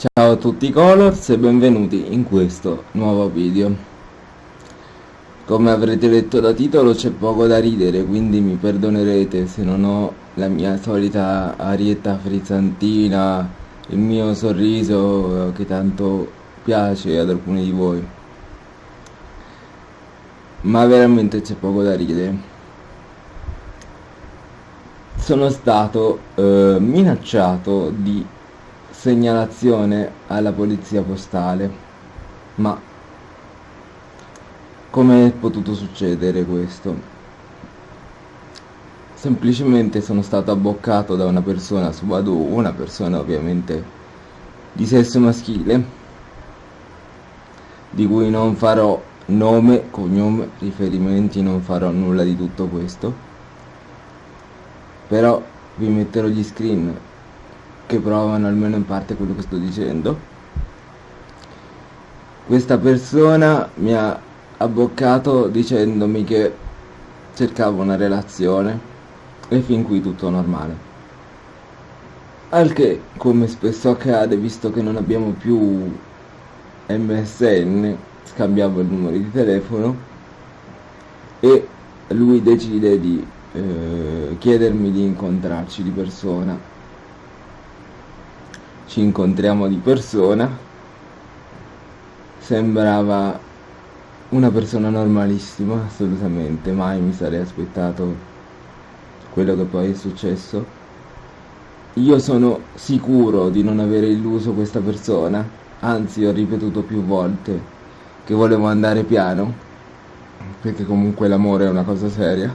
Ciao a tutti Colors e benvenuti in questo nuovo video. Come avrete letto da titolo c'è poco da ridere, quindi mi perdonerete se non ho la mia solita arietta frizzantina, il mio sorriso che tanto piace ad alcuni di voi. Ma veramente c'è poco da ridere. Sono stato eh, minacciato di segnalazione alla polizia postale. Ma come è potuto succedere questo? Semplicemente sono stato abboccato da una persona su Badu, una persona ovviamente di sesso maschile, di cui non farò nome, cognome, riferimenti, non farò nulla di tutto questo. Però vi metterò gli screen che provano almeno in parte quello che sto dicendo. Questa persona mi ha abboccato dicendomi che cercavo una relazione e fin qui tutto normale. Al che come spesso accade visto che non abbiamo più MSN scambiamo il numero di telefono e lui decide di eh, chiedermi di incontrarci di persona ci incontriamo di persona. Sembrava una persona normalissima assolutamente mai mi sarei aspettato quello che poi è successo. Io sono sicuro di non aver illuso questa persona anzi ho ripetuto più volte che volevo andare piano perché comunque l'amore è una cosa seria.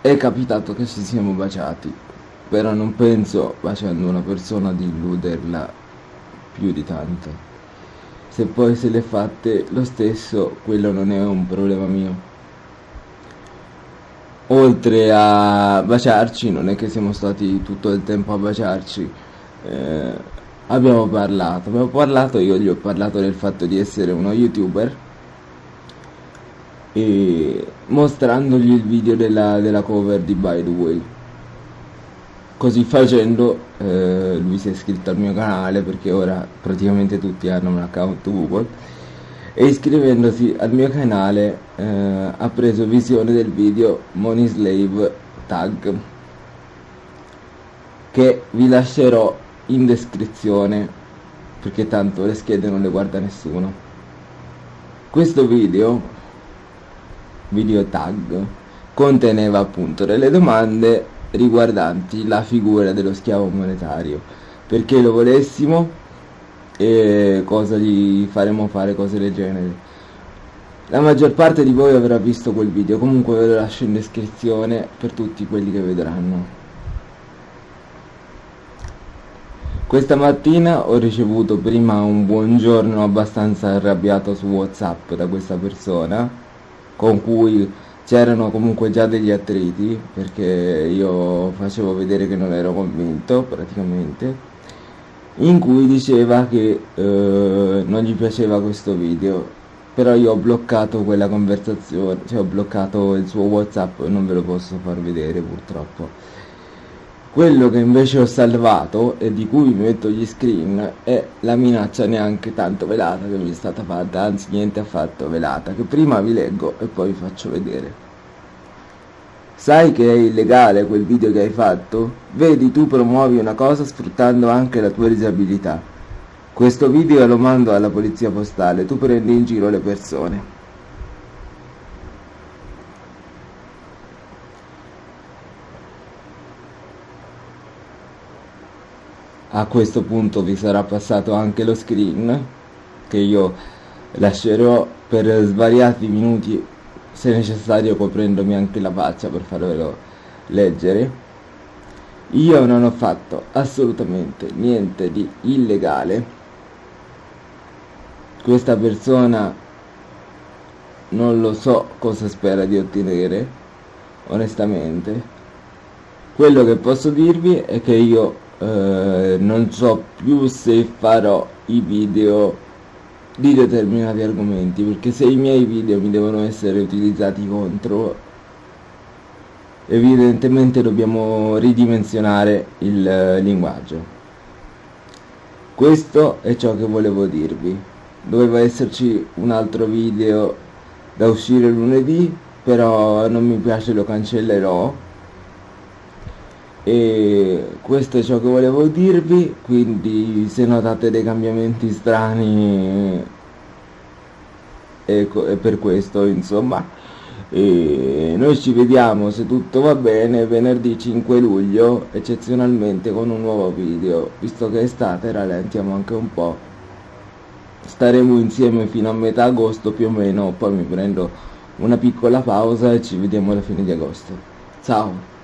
È capitato che ci siamo baciati però non penso facendo una persona di illuderla più di tanto. Se poi se le fatte lo stesso quello non è un problema mio. Oltre a baciarci non è che siamo stati tutto il tempo a baciarci. Eh, abbiamo parlato. Abbiamo parlato io gli ho parlato del fatto di essere uno youtuber. E mostrandogli il video della, della cover di By The Way così facendo eh, lui si è iscritto al mio canale perché ora praticamente tutti hanno un account Google. E iscrivendosi al mio canale eh, ha preso visione del video Money Slave Tag che vi lascerò in descrizione perché tanto le schede non le guarda nessuno. Questo video video tag conteneva appunto delle domande riguardanti la figura dello schiavo monetario. Perché lo volessimo e cosa gli faremo fare cose del genere. La maggior parte di voi avrà visto quel video comunque ve lo lascio in descrizione per tutti quelli che vedranno. Questa mattina ho ricevuto prima un buongiorno abbastanza arrabbiato su whatsapp da questa persona con cui c'erano comunque già degli attriti perché io facevo vedere che non ero convinto praticamente in cui diceva che eh, non gli piaceva questo video. Però io ho bloccato quella conversazione cioè ho bloccato il suo whatsapp e non ve lo posso far vedere purtroppo quello che invece ho salvato e di cui mi metto gli screen è la minaccia neanche tanto velata che mi è stata fatta, anzi niente affatto velata, che prima vi leggo e poi vi faccio vedere. Sai che è illegale quel video che hai fatto? Vedi, tu promuovi una cosa sfruttando anche la tua disabilità. Questo video lo mando alla polizia postale, tu prendi in giro le persone. A questo punto vi sarà passato anche lo screen che io lascerò per svariati minuti se necessario coprendomi anche la faccia per farvelo leggere. Io non ho fatto assolutamente niente di illegale. Questa persona non lo so cosa spera di ottenere onestamente. Quello che posso dirvi è che io eh, non so più se farò i video di determinati argomenti perché se i miei video mi devono essere utilizzati contro evidentemente dobbiamo ridimensionare il linguaggio. Questo è ciò che volevo dirvi. Doveva esserci un altro video da uscire lunedì però non mi piace lo cancellerò e questo è ciò che volevo dirvi quindi se notate dei cambiamenti strani è, è per questo insomma. E noi ci vediamo se tutto va bene venerdì 5 luglio eccezionalmente con un nuovo video. Visto che è estate rallentiamo anche un po' staremo insieme fino a metà agosto più o meno. Poi mi prendo una piccola pausa e ci vediamo alla fine di agosto. Ciao